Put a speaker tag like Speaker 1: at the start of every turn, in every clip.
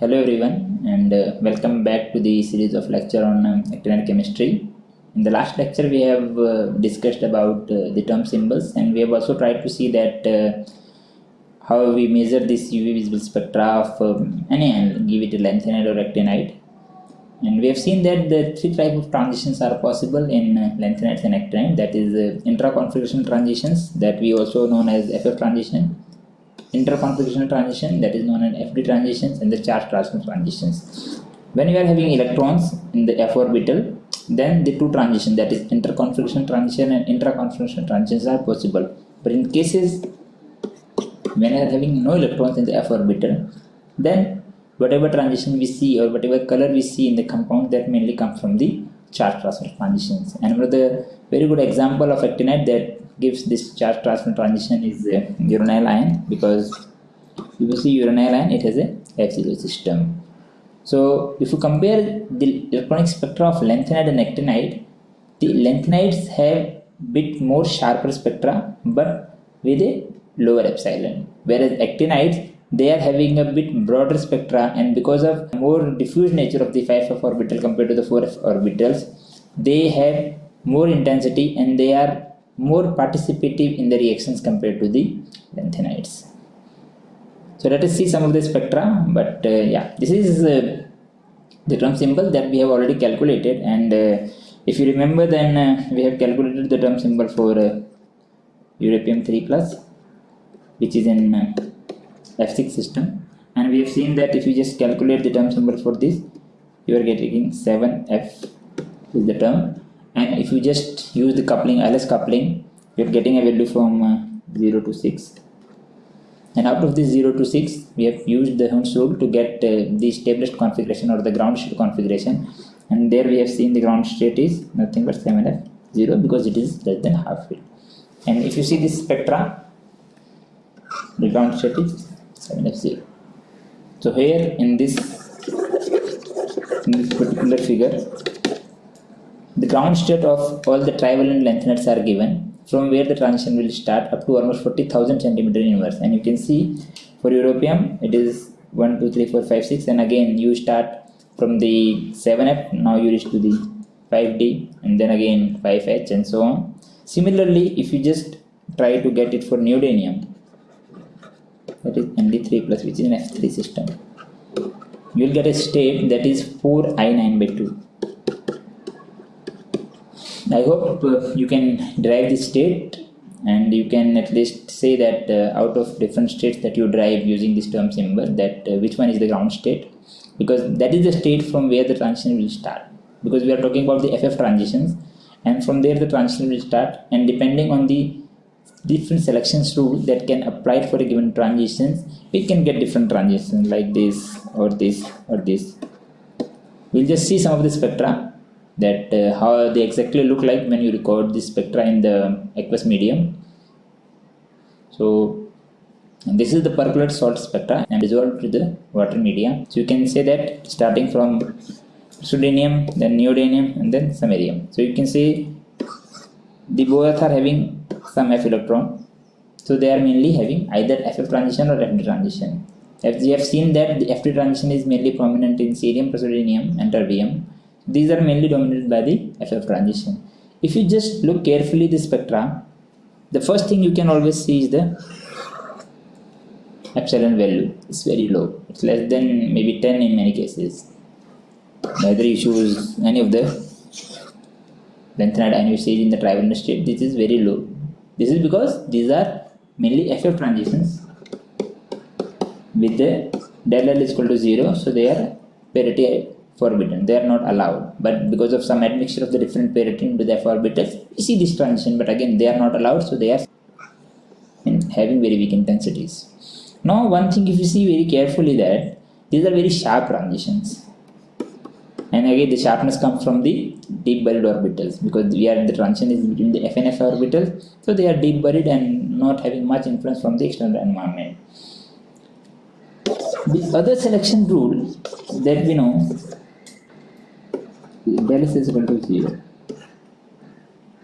Speaker 1: Hello everyone and uh, welcome back to the series of lecture on um, actinide chemistry. In the last lecture we have uh, discussed about uh, the term symbols and we have also tried to see that uh, how we measure this UV visible spectra of um, any angle, give it a lanthanide or actinide. And we have seen that the three type of transitions are possible in uh, lanthanides and actinide that is uh, intra-configuration transitions that we also known as FF transition interconfigurational transition that is known as FD transitions and the charge transfer transitions. When you are having electrons in the f orbital, then the two transitions that is interconfiguration transition and intraconfiguration transitions are possible. But in cases when you are having no electrons in the f orbital, then whatever transition we see or whatever color we see in the compound that mainly comes from the charge transfer transitions. And one of the very good example of actinide that gives this charge transfer transition is uh, uranyl ion because if you see uranyl ion it has a F0 system. So if you compare the electronic spectra of lanthanide and actinide, the lanthanides have bit more sharper spectra but with a lower epsilon whereas actinides they are having a bit broader spectra and because of more diffuse nature of the 5f orbital compared to the 4f orbitals they have more intensity and they are more participative in the reactions compared to the lanthanides. So let us see some of the spectra, but uh, yeah, this is uh, the term symbol that we have already calculated. And uh, if you remember then uh, we have calculated the term symbol for uh, europium 3 plus which is in uh, F6 system. And we have seen that if you just calculate the term symbol for this you are getting 7F is the term and if you just use the coupling LS coupling you're getting a value from uh, 0 to 6 and out of this 0 to 6 we have used the Hund's rule to get uh, the stablest configuration or the ground state configuration. And there we have seen the ground state is nothing but 7f 0 because it is less than half field. And if you see this spectra the ground state is 7f 0 so here in this in this particular figure the ground state of all the trivalent lanthanides are given from where the transition will start up to almost 40,000 centimeter inverse and you can see for europium it is 1 2 3 4 5 6 and again you start from the 7f now you reach to the 5d and then again 5h and so on. Similarly if you just try to get it for neodymium that is nd3 plus which is an f3 system you will get a state that is 4i9 by 2 I hope uh, you can derive this state and you can at least say that uh, out of different states that you drive using this term symbol that uh, which one is the ground state? Because that is the state from where the transition will start. Because we are talking about the FF transitions and from there the transition will start and depending on the different selections rule that can apply for a given transitions we can get different transitions like this or this or this. We'll just see some of the spectra that uh, how they exactly look like when you record the spectra in the aqueous medium. So this is the perchlorate salt spectra and dissolved to the water medium. So you can say that starting from praseodymium, then neodymium and then samarium. So you can see the both are having some F electron. So they are mainly having either FF transition or FD transition. As we have seen that the FD transition is mainly prominent in cerium, praseodymium and terbium these are mainly dominated by the FF transition. If you just look carefully the spectra, the first thing you can always see is the epsilon value It's very low. It's less than maybe 10 in many cases. Whether you choose any of the lanthanide ion usage in the trivalent state, this is very low. This is because these are mainly FF transitions with the del L is equal to 0, so they are parity forbidden. They are not allowed. But because of some admixture of the different parity into the f orbitals we see this transition but again they are not allowed so they are having very weak intensities. Now one thing if you see very carefully that these are very sharp transitions. And again the sharpness comes from the deep buried orbitals because we are the transition is between the f and orbitals so they are deep buried and not having much influence from the external environment. The other selection rule that we know S is equal to 0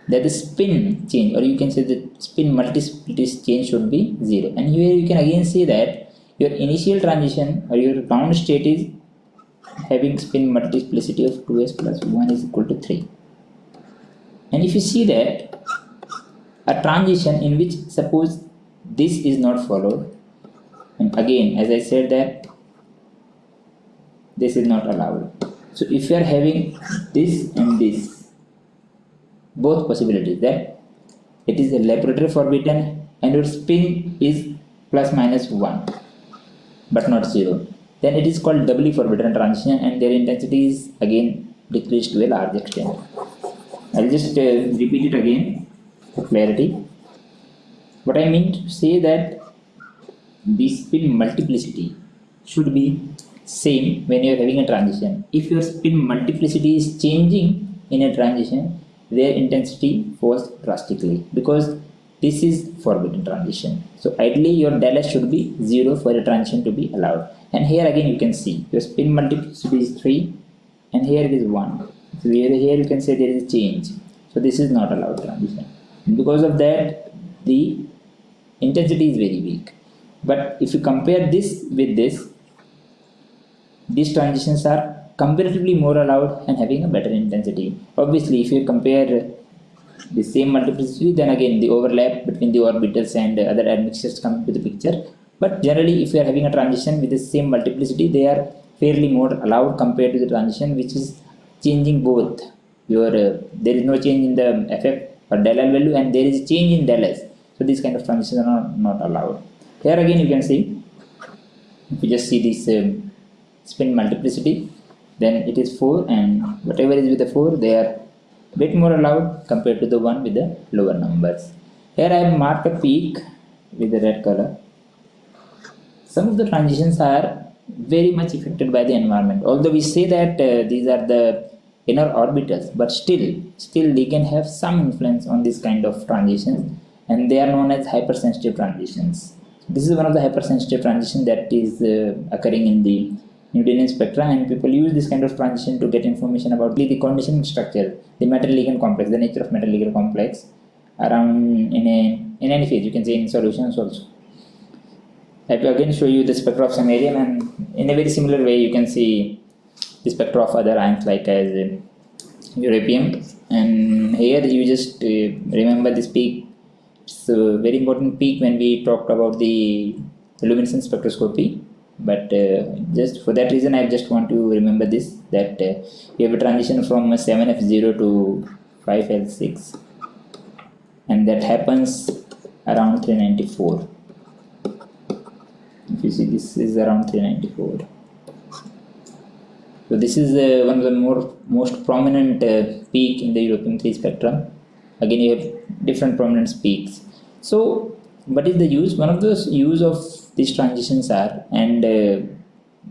Speaker 1: that the spin change or you can say the spin multiplicity change should be 0 and here you can again see that your initial transition or your ground state is having spin multiplicity of 2s plus 1 is equal to 3 and if you see that a transition in which suppose this is not followed and again as I said that this is not allowed so if you are having this and this both possibilities that it is a Laporte forbidden and your spin is plus minus 1 but not 0 then it is called doubly forbidden transition and their intensity is again decreased to a large extent. I'll just uh, repeat it again for clarity. What I mean to say that the spin multiplicity should be same when you're having a transition. If your spin multiplicity is changing in a transition their intensity falls drastically because this is forbidden transition. So ideally your del S should be 0 for a transition to be allowed. And here again you can see your spin multiplicity is 3 and here it is 1 so here, here you can say there is a change. So this is not allowed transition. And because of that the intensity is very weak. But if you compare this with this these transitions are comparatively more allowed and having a better intensity. Obviously if you compare the same multiplicity then again the overlap between the orbitals and other admixtures come into the picture. But generally if you are having a transition with the same multiplicity they are fairly more allowed compared to the transition which is changing both. Your uh, there is no change in the ff or del L value and there is change in del S. So these kind of transitions are not, not allowed. Here again you can see if you just see this um, spin multiplicity then it is 4 and whatever is with the 4 they are a bit more allowed compared to the one with the lower numbers. Here I have marked a peak with the red color. Some of the transitions are very much affected by the environment. Although we say that uh, these are the inner orbitals but still still they can have some influence on this kind of transitions and they are known as hypersensitive transitions. This is one of the hypersensitive transition that is uh, occurring in the Newtonian spectra and people use this kind of transition to get information about the conditioning structure, the metal ligand complex, the nature of metal ligand complex around in a in any phase, you can say in solutions also. I will again show you the spectra of samarium and in a very similar way you can see the spectra of other ions like as europium and here you just uh, remember this peak. It's a very important peak when we talked about the luminescence spectroscopy but uh, just for that reason I just want to remember this that uh, you have a transition from 7f0 to 5l6 and that happens around 394 if you see this is around 394 so this is uh, one of the more most prominent uh, peak in the europium 3 spectrum. Again you have different prominent peaks. So what is the use? One of the use of these transitions are and uh,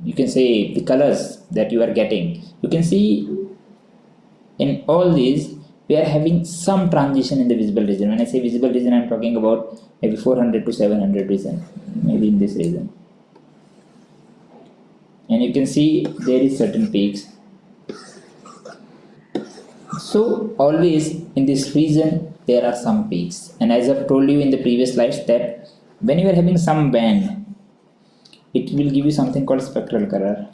Speaker 1: you can say the colors that you are getting. You can see in all these we are having some transition in the visible region. When i say visible region i'm talking about maybe 400 to 700 region maybe in this region. And you can see there is certain peaks. So always in this region there are some peaks. And as i've told you in the previous slides that when you are having some band it will give you something called spectral color.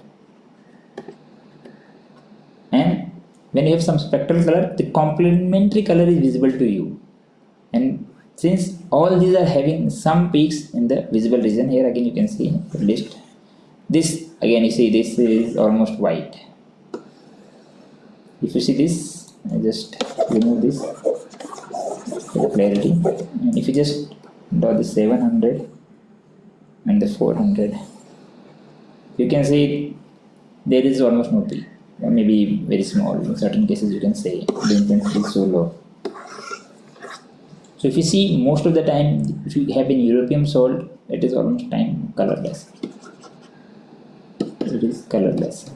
Speaker 1: And when you have some spectral color the complementary color is visible to you. And since all these are having some peaks in the visible region here again you can see the list. This again you see this is almost white. If you see this I just remove this clarity. And if you just draw the 700 and the 400 you can see there is almost no peak. Or maybe very small. In certain cases you can say the intensity is so low. So if you see most of the time if you have an europium salt it is almost time colorless. It is colorless.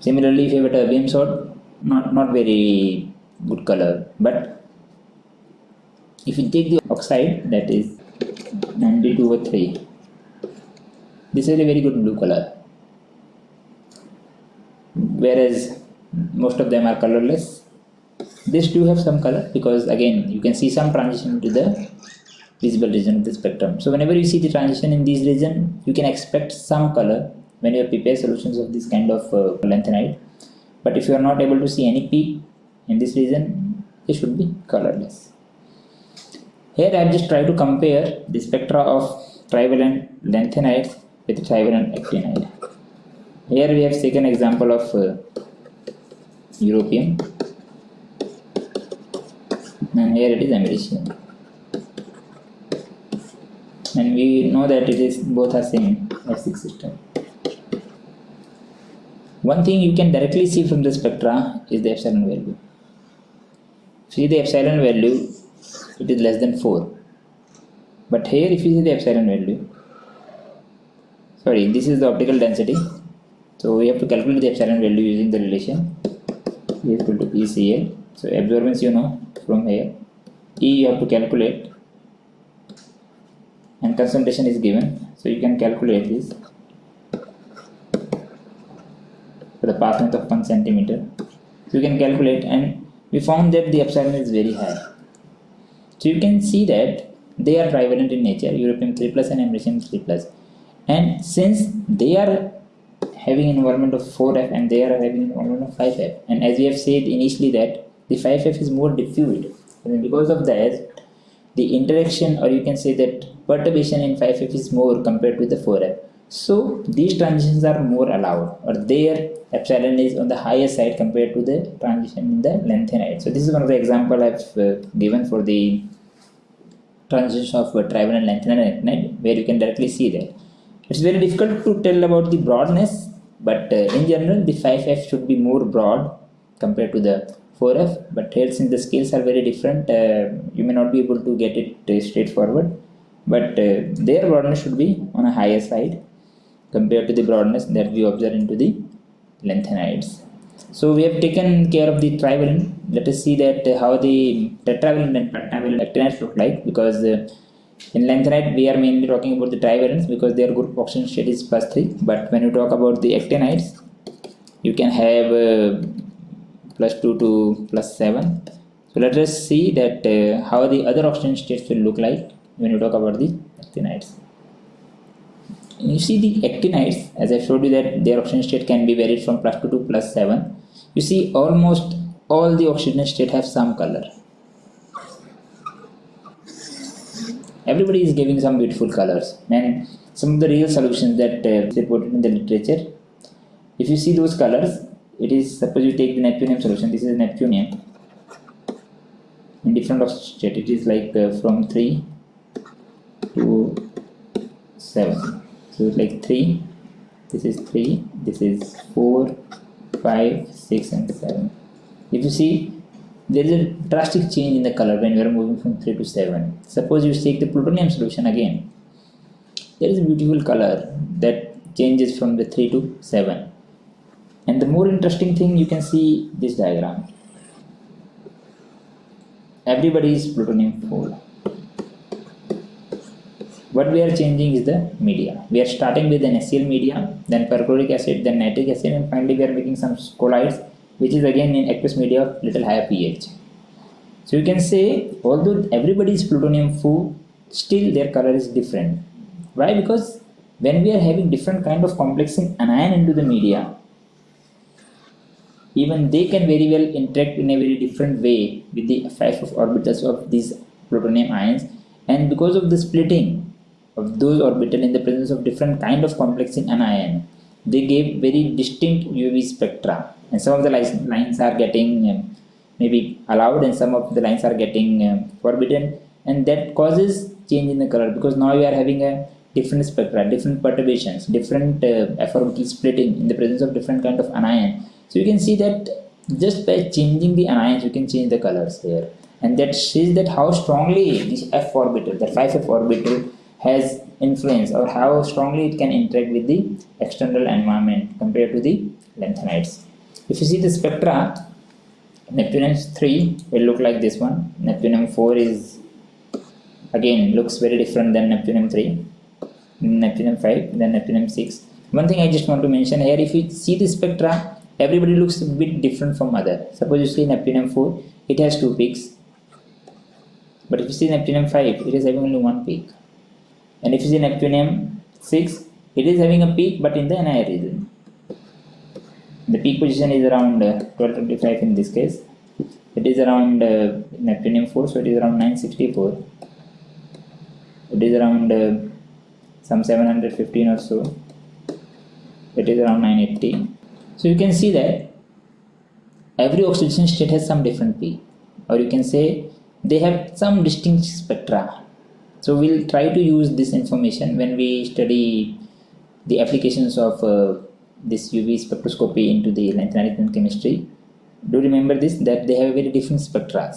Speaker 1: Similarly if you have a terbium salt not not very good color but if you take the oxide that is 92 over 3 this is a very good blue color whereas most of them are colorless this do have some color because again you can see some transition to the visible region of the spectrum. So whenever you see the transition in this region, you can expect some color when you prepare solutions of this kind of uh, lanthanide. But if you are not able to see any peak in this region, it should be colorless. Here I just tried to compare the spectra of trivalent lanthanides with trivalent actinide. Here we have taken example of uh, europium and here it is americium and we know that it is both are same F6 system. One thing you can directly see from the spectra is the epsilon value. See the epsilon value, it is less than 4. But here if you see the epsilon value, sorry, this is the optical density. So we have to calculate the epsilon value using the relation E equal to ECL. So absorbance you know from here. E you have to calculate and concentration is given so you can calculate this for the path length of 1 centimeter you can calculate and we found that the epsilon is very high so you can see that they are trivalent in nature. Europium 3 plus and americium 3 plus. And since they are having environment of 4f and they are having environment of 5f and as we have said initially that the 5f is more diffused. And because of that the interaction or you can say that perturbation in 5f is more compared to the 4f so these transitions are more allowed or their epsilon is on the higher side compared to the transition in the lanthanide so this is one of the example i've uh, given for the transition of uh, lanthanide where you can directly see that. It's very difficult to tell about the broadness but uh, in general the 5f should be more broad compared to the 4f but here since the scales are very different uh, you may not be able to get it uh, straightforward. But uh, their broadness should be on a higher side compared to the broadness that we observe into the lanthanides so we have taken care of the trivalent let us see that uh, how the tetravalent and pentavalent actinides look like because uh, in lanthanide we are mainly talking about the trivalents because their group oxidation state is plus 3 but when you talk about the actinides you can have uh, plus 2 to plus 7 so let us see that uh, how the other oxidation states will look like when you talk about the actinides you see the actinides as I showed you that their oxidation state can be varied from plus 2 to plus 7 you see almost all the oxidation state have some color. Everybody is giving some beautiful colors. And some of the real solutions that uh, reported in the literature if you see those colors it is suppose you take the neptunium solution this is neptunium. In different oxidation state it is like uh, from 3 to 7 so like 3 this is 3 this is 4 5 6 and 7 if you see there is a drastic change in the color when you are moving from 3 to 7 suppose you take the plutonium solution again. There is a beautiful color that changes from the 3 to 7 and the more interesting thing you can see this diagram. Everybody is plutonium 4 what we are changing is the media. We are starting with an HCl media then perchloric acid then nitric acid and finally we are making some colloids which is again in aqueous media of little higher pH. So you can say although everybody is plutonium 4 still their color is different. Why? Because when we are having different kind of complexing anion into the media even they can very well interact in a very different way with the five of orbitals of these plutonium ions. And because of the splitting of those orbital in the presence of different kind of complexing anion they gave very distinct UV spectra. And some of the lines are getting um, maybe allowed and some of the lines are getting um, forbidden. And that causes change in the color because now you are having a different spectra different perturbations different uh, orbital splitting in the presence of different kind of anion. So you can see that just by changing the anions you can change the colors here and that shows that how strongly this f orbital that 5f orbital has influence or how strongly it can interact with the external environment compared to the lanthanides if you see the spectra neptunium 3 will look like this one. Neptunium 4 is again looks very different than neptunium 3 neptunium 5 then neptunium 6 one thing i just want to mention here if you see the spectra everybody looks a bit different from other. Suppose you see neptunium 4 it has two peaks. But if you see neptunium 5 it is having only one peak and if you see neptunium 6 it is having a peak but in the NIR region. The peak position is around uh, 1225 in this case. It is around uh, neptunium 4 so it is around 964 it is around uh, some 715 or so. It is around 980 so you can see that every oxidation state has some different peak. Or you can say they have some distinct spectra so we'll try to use this information when we study the applications of uh, this UV spectroscopy into the management chemistry. Do remember this that they have very different spectra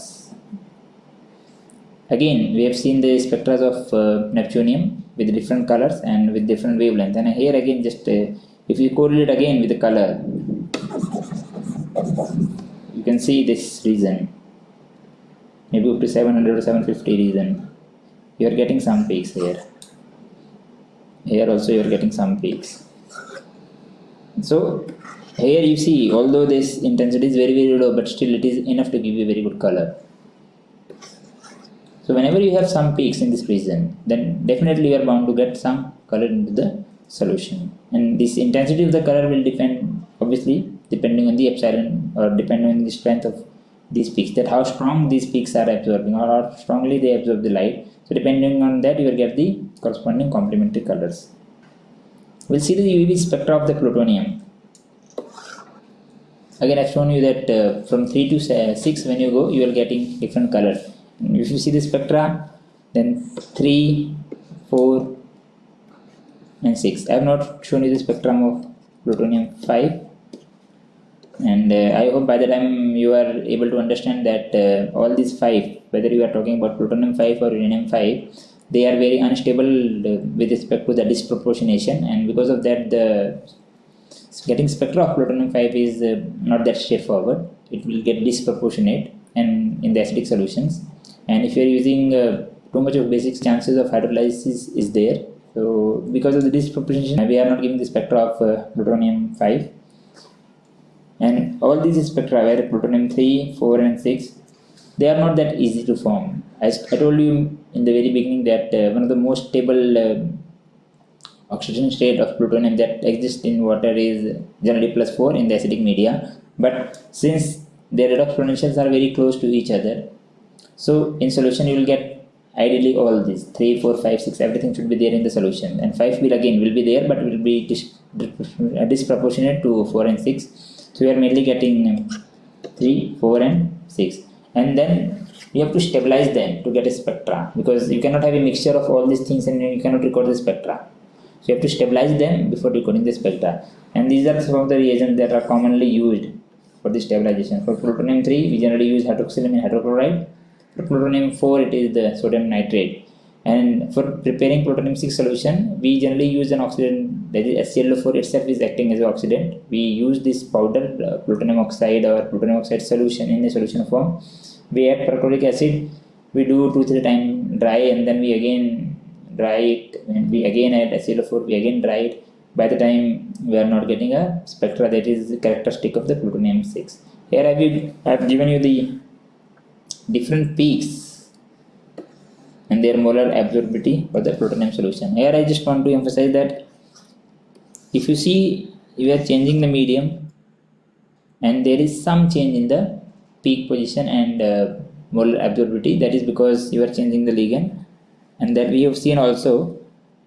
Speaker 1: again we have seen the spectra of uh, neptunium with different colors and with different wavelength. And here again just uh, if you correlate again with the color you can see this region maybe up to 700 or 750 region you are getting some peaks here. Here also you are getting some peaks. So here you see although this intensity is very very low but still it is enough to give you very good color. So whenever you have some peaks in this region then definitely you are bound to get some color into the solution. And this intensity of the color will depend obviously depending on the epsilon or depending on the strength of these peaks that how strong these peaks are absorbing or how strongly they absorb the light so depending on that you will get the corresponding complementary colors. We'll see the UV spectra of the plutonium. Again I've shown you that uh, from 3 to 6 when you go you are getting different color. If you see the spectra then 3 4 and 6 I have not shown you the spectrum of plutonium 5 and uh, I hope by the time you are able to understand that uh, all these five whether you are talking about plutonium 5 or uranium 5 they are very unstable with respect to the disproportionation. And because of that the getting spectra of plutonium 5 is uh, not that straightforward. It will get disproportionate and in the acidic solutions. And if you are using uh, too much of basic chances of hydrolysis is there. So because of the disproportionation we are not giving the spectra of uh, plutonium 5 and all these spectra where plutonium 3 4 and 6 they are not that easy to form. As i told you in the very beginning that uh, one of the most stable uh, oxidation state of plutonium that exists in water is generally plus 4 in the acidic media. But since their redox potentials are very close to each other so in solution you will get ideally all these 3 4 5 6 everything should be there in the solution. And 5 will again will be there but will be dis disproportionate to 4 and 6 so we are mainly getting 3 4 and 6 and then you have to stabilize them to get a spectra because you cannot have a mixture of all these things and you cannot record the spectra. So you have to stabilize them before decoding the spectra. And these are some of the reagents that are commonly used for the stabilization. For plutonium 3 we generally use hydroxylamine hydrochloride. For plutonium 4 it is the sodium nitrate and for preparing plutonium 6 solution we generally use an oxidant that is HClO4 itself is acting as an oxidant. We use this powder uh, plutonium oxide or plutonium oxide solution in the solution form. We add perchloric acid. We do 2 3 time dry and then we again dry it. And we again add HClO4 we again dry it. By the time we are not getting a spectra that is characteristic of the plutonium 6 here I have given you the different peaks and their molar absorptivity for the plutonium solution. Here I just want to emphasize that if you see you are changing the medium and there is some change in the peak position and uh, molar absorptivity that is because you are changing the ligand and that we have seen also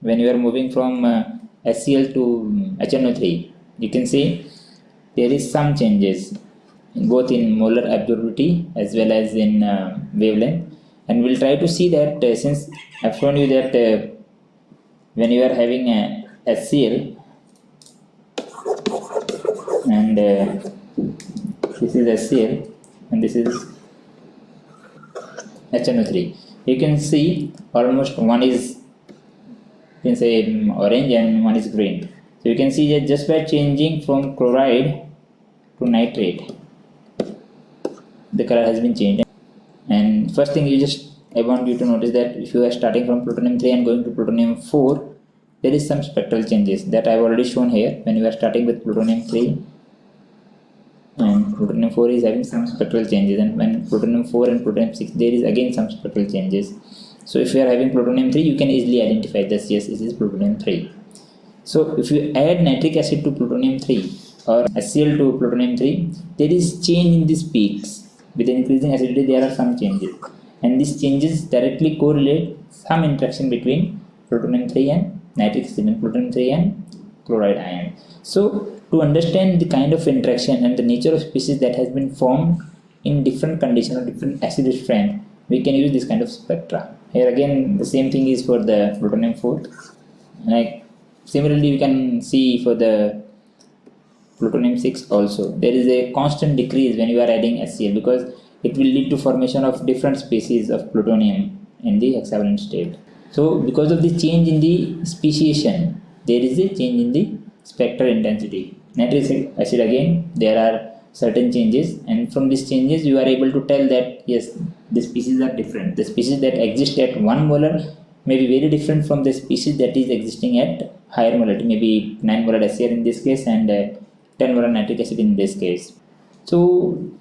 Speaker 1: when you are moving from uh, HCl to HNO3 you can see there is some changes both in molar absorptivity as well as in uh, wavelength and we'll try to see that uh, since I've shown you that uh, when you are having a HCl and uh, this is HCl and this is HNO3 you can see almost one is you can say um, orange and one is green. So you can see that just by changing from chloride to nitrate the color has been changed first thing you just I want you to notice that if you are starting from plutonium 3 and going to plutonium 4 there is some spectral changes that I've already shown here. When you are starting with plutonium 3 and plutonium 4 is having some spectral changes and when plutonium 4 and plutonium 6 there is again some spectral changes. So if you are having plutonium 3 you can easily identify this. Yes this is plutonium 3 so if you add nitric acid to plutonium 3 or HCl to plutonium 3 there is change in these peaks with increasing acidity there are some changes. And these changes directly correlate some interaction between plutonium 3 and nitric acid and plutonium 3 and chloride ion. So to understand the kind of interaction and the nature of species that has been formed in different conditions or different acidity strength we can use this kind of spectra. Here again the same thing is for the plutonium 4 like similarly we can see for the plutonium 6 also. There is a constant decrease when you are adding HCl because it will lead to formation of different species of plutonium in the hexavalent state. So because of the change in the speciation there is a change in the spectral intensity. Nitric acid again there are certain changes and from these changes you are able to tell that yes the species are different. The species that exist at 1 molar may be very different from the species that is existing at higher molarity maybe 9 molar HCl in this case and uh, 10 molar nitric acid in this case. So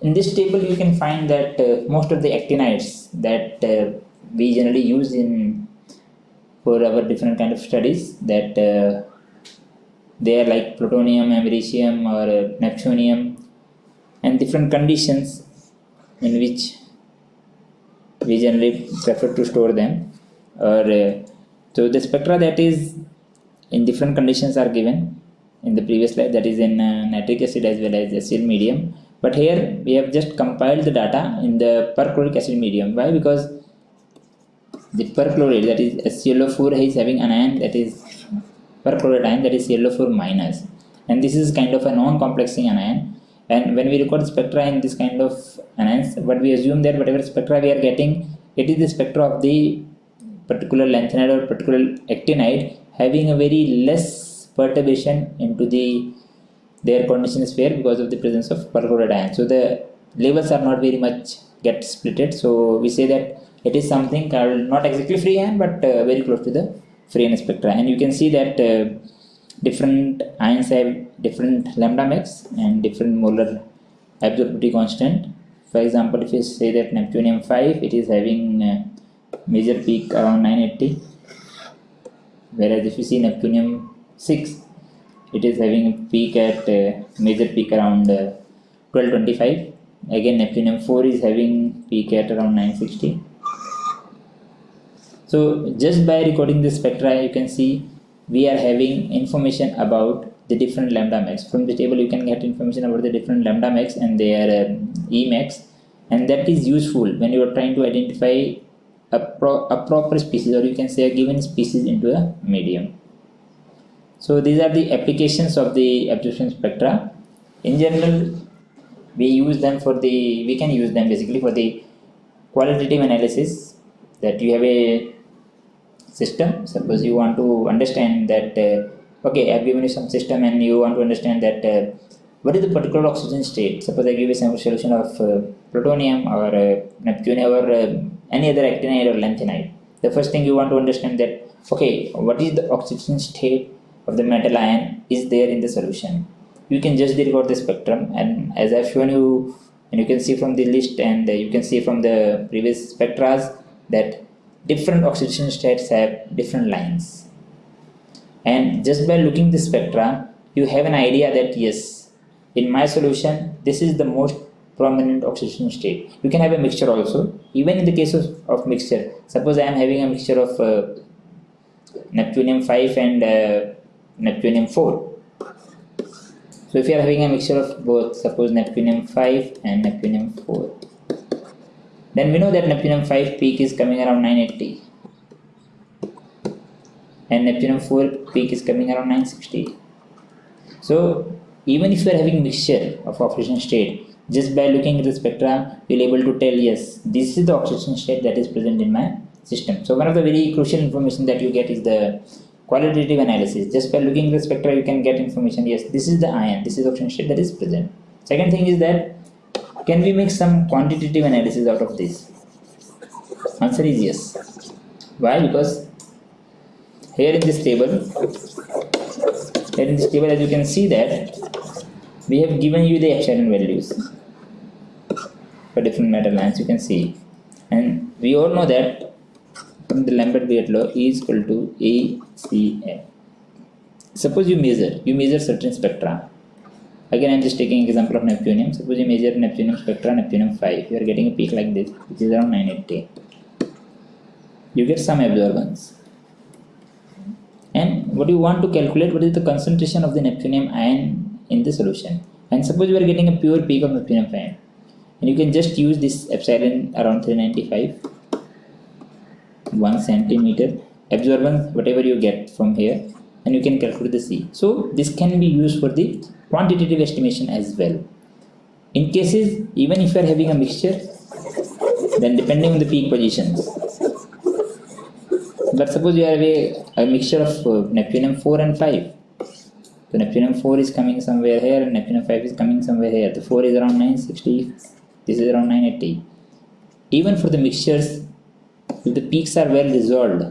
Speaker 1: in this table you can find that uh, most of the actinides that uh, we generally use in for our different kind of studies that uh, they are like plutonium, americium or uh, neptunium and different conditions in which we generally prefer to store them. Or uh, so the spectra that is in different conditions are given in the previous slide that is in uh, nitric acid as well as acid medium. But here we have just compiled the data in the perchloric acid medium. Why? Because the perchlorate that is HClO4 is having an ion that is perchlorate ion that is ClO4 minus. And this is kind of a non-complexing anion. And when we record spectra in this kind of anions but we assume that whatever spectra we are getting it is the spectra of the particular lanthanide or particular actinide having a very less perturbation into the their condition sphere because of the presence of perchlorate ion so the levels are not very much get splitted. So we say that it is something called not exactly free ion but uh, very close to the free ion spectra. And you can see that uh, different ions have different lambda max and different molar absorptivity constant. For example if you say that neptunium 5 it is having uh, major peak around 980 whereas if you see neptunium 6 it is having a peak at uh, major peak around uh, 1225 again neptunium 4 is having peak at around 960 so just by recording the spectra you can see we are having information about the different lambda max. From the table you can get information about the different lambda max and their uh, emax and that is useful when you are trying to identify a, pro- a proper species or you can say a given species into a medium so these are the applications of the absorption spectra. In general we use them for the we can use them basically for the qualitative analysis that you have a system. Suppose you want to understand that uh, okay i've given you some system and you want to understand that uh, what is the particular oxidation state? Suppose i give you some solution of uh, plutonium or uh, neptunium or uh, any other actinide or lanthanide. The first thing you want to understand that okay what is the oxidation state of the metal ion is there in the solution. You can just record the spectrum and as i've shown you and you can see from the list and you can see from the previous spectras that different oxidation states have different lines. And just by looking the spectra you have an idea that yes in my solution this is the most prominent oxidation state. You can have a mixture also. Even in the case of, of mixture suppose i am having a mixture of uh, neptunium 5 and uh, neptunium 4 so if you are having a mixture of both suppose neptunium 5 and neptunium 4 then we know that neptunium 5 peak is coming around 980 and neptunium 4 peak is coming around 960 so even if you are having mixture of oxidation state just by looking at the spectra you'll able to tell yes this is the oxidation state that is present in my system. So one of the very crucial information that you get is the qualitative analysis. Just by looking at the spectra you can get information. Yes this is the ion. This is oxidation state that is present. Second thing is that can we make some quantitative analysis out of this? Answer is yes. Why? Because here in this table here in this table as you can see that we have given you the epsilon values for different metal lines you can see. And we all know that the Lambert-Beer law E is equal to ACM suppose you measure you measure certain spectra. Again I'm just taking example of neptunium. Suppose you measure neptunium spectra neptunium 5 you are getting a peak like this which is around 980 you get some absorbance. And what you want to calculate? What is the concentration of the neptunium ion in the solution? And suppose you are getting a pure peak of neptunium 5 and you can just use this epsilon around 395 1 centimeter absorbance whatever you get from here and you can calculate the C. So this can be used for the quantitative estimation as well. In cases even if you are having a mixture then depending on the peak positions but suppose you have a, a mixture of uh, neptunium 4 and 5 so neptunium 4 is coming somewhere here and neptunium 5 is coming somewhere here the 4 is around 960 this is around 980 even for the mixtures if the peaks are well resolved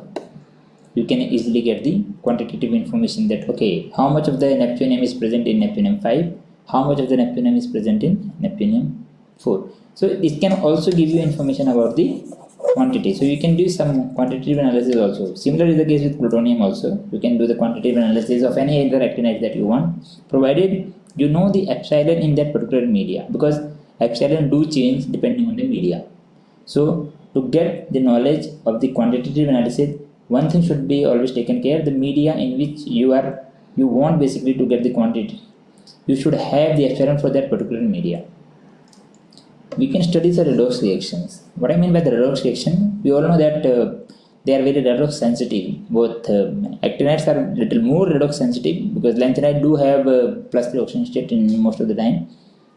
Speaker 1: you can easily get the quantitative information that okay how much of the neptunium is present in neptunium 5 how much of the neptunium is present in neptunium 4 so it can also give you information about the quantity. So you can do some quantitative analysis also. Similar is the case with plutonium also. You can do the quantitative analysis of any other actinide that you want provided you know the epsilon in that particular media because epsilon do change depending on the media. So to get the knowledge of the quantitative analysis one thing should be always taken care. Of the media in which you are you want basically to get the quantity. You should have the epsilon for that particular media. We can study the redox reactions. What i mean by the redox reaction we all know that uh, they are very redox sensitive. Both uh, actinides are little more redox sensitive because lanthanide do have uh, plus 3 oxidation state in most of the time.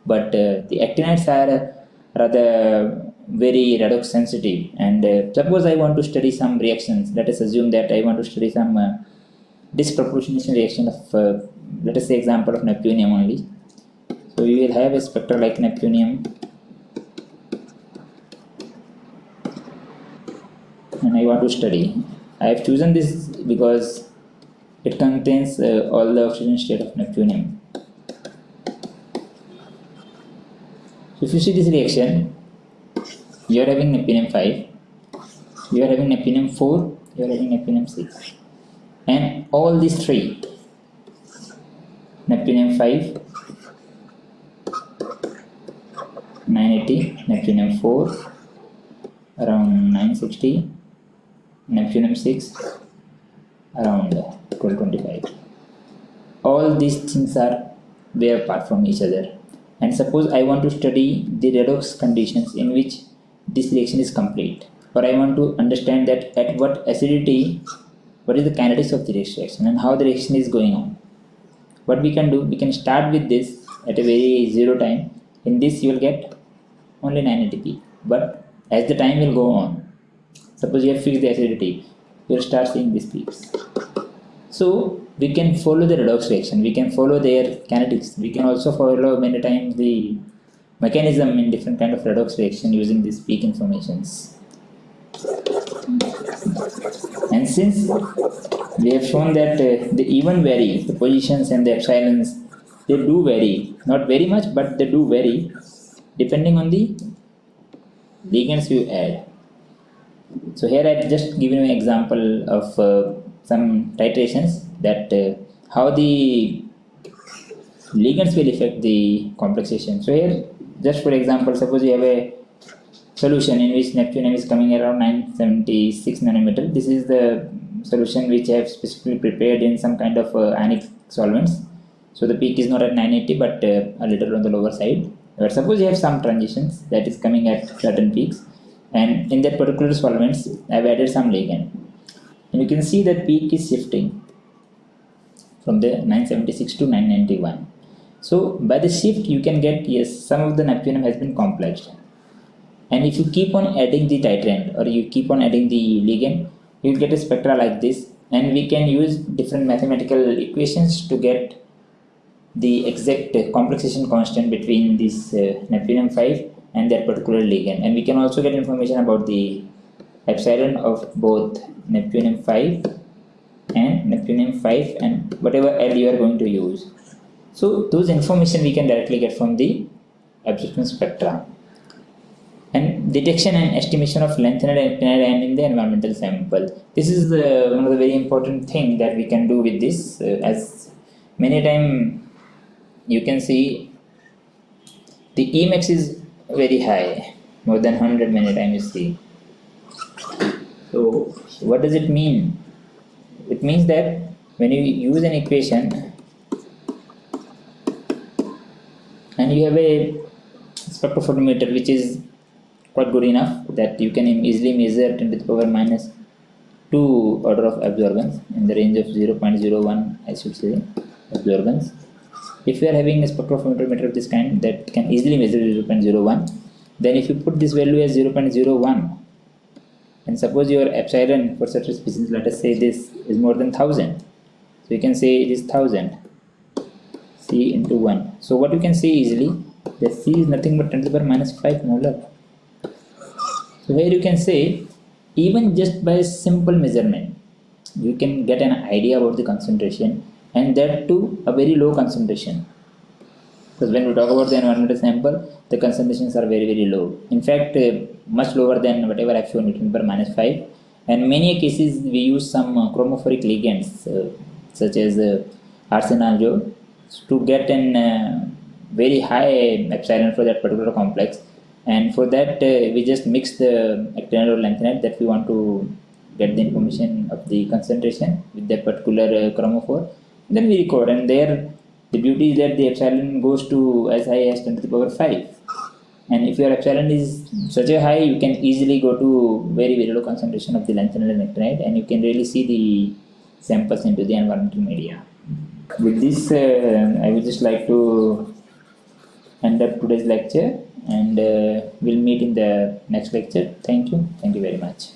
Speaker 1: But uh, the actinides are rather very redox sensitive. And uh, suppose I want to study some reactions. Let us assume that I want to study some uh, disproportionation reaction of uh, let us say example of neptunium only. So we will have a spectra like neptunium. And I want to study. I have chosen this because it contains uh, all the oxidation state of neptunium. So if you see this reaction you are having neptunium 5 you are having neptunium 4 you are having neptunium 6 and all these three. Neptunium 5 980 neptunium 4 around 960 neptunium 6 around 1225 all these things are way apart from each other. And suppose I want to study the redox conditions in which this reaction is complete. Or I want to understand that at what acidity what is the kinetics of the reaction and how the reaction is going on. What we can do we can start with this at a very zero time. In this you will get only 980p but as the time will go on suppose you have fixed the acidity you will start seeing these peaks. So we can follow the redox reaction. We can follow their kinetics. We can also follow many times the mechanism in different kind of redox reaction using these peak informations. And since we have shown that uh, they even vary the positions and the epsilons they do vary. Not very much but they do vary depending on the ligands you add. So here i have just given an example of uh, some titrations that uh, how the ligands will affect the complexation. So here just for example suppose you have a solution in which neptunium is coming around 976 nanometer. This is the solution which I have specifically prepared in some kind of uh, solvents. So the peak is not at 980 but uh, a little on the lower side. But suppose you have some transitions that is coming at certain peaks and in that particular solvents I have added some ligand. And you can see that peak is shifting from the 976 to 991 so by the shift you can get yes some of the neptunium has been complexed and if you keep on adding the titrant or you keep on adding the ligand you get a spectra like this. And we can use different mathematical equations to get the exact complexation constant between this uh, neptunium 5 and that particular ligand. And we can also get information about the epsilon of both neptunium 5 and neptunium 5 and whatever L you are going to use so those information we can directly get from the absorption spectra and detection and estimation of lanthanide and actinide in the environmental sample. This is uh, one of the very important thing that we can do with this uh, as many time you can see the Emax is very high more than 100 many time you see. So what does it mean? It means that when you use an equation and you have a spectrophotometer which is quite good enough that you can easily measure 10 to the power minus 2 order of absorbance in the range of 0.01 I should say absorbance. If you are having a spectrophotometer of this kind that can easily measure 0.01 then if you put this value as 0.01 and suppose your epsilon for such a species let us say this is more than 1000 so you can say it is 1000 c into 1 so what you can see easily that c is nothing but 10 to the power minus 5 molar so here you can say even just by simple measurement you can get an idea about the concentration and that too a very low concentration. Because when we talk about the environmental sample the concentrations are very very low. In fact uh, much lower than whatever I've shown Newton per minus 5 and many cases we use some uh, chromophoric ligands uh, such as uh, to get an uh, very high epsilon for that particular complex. And for that uh, we just mix the actinide or lanthanide that we want to get the information of the concentration with that particular uh, chromophore. Then we record and there the beauty is that the epsilon goes to as high as 10 to the power 5 and if your epsilon is such a high you can easily go to very very low concentration of the lanthanide and actinide and you can really see the samples into the environmental media with this uh, I would just like to end up today's lecture and uh, we'll meet in the next lecture. Thank you. Thank you very much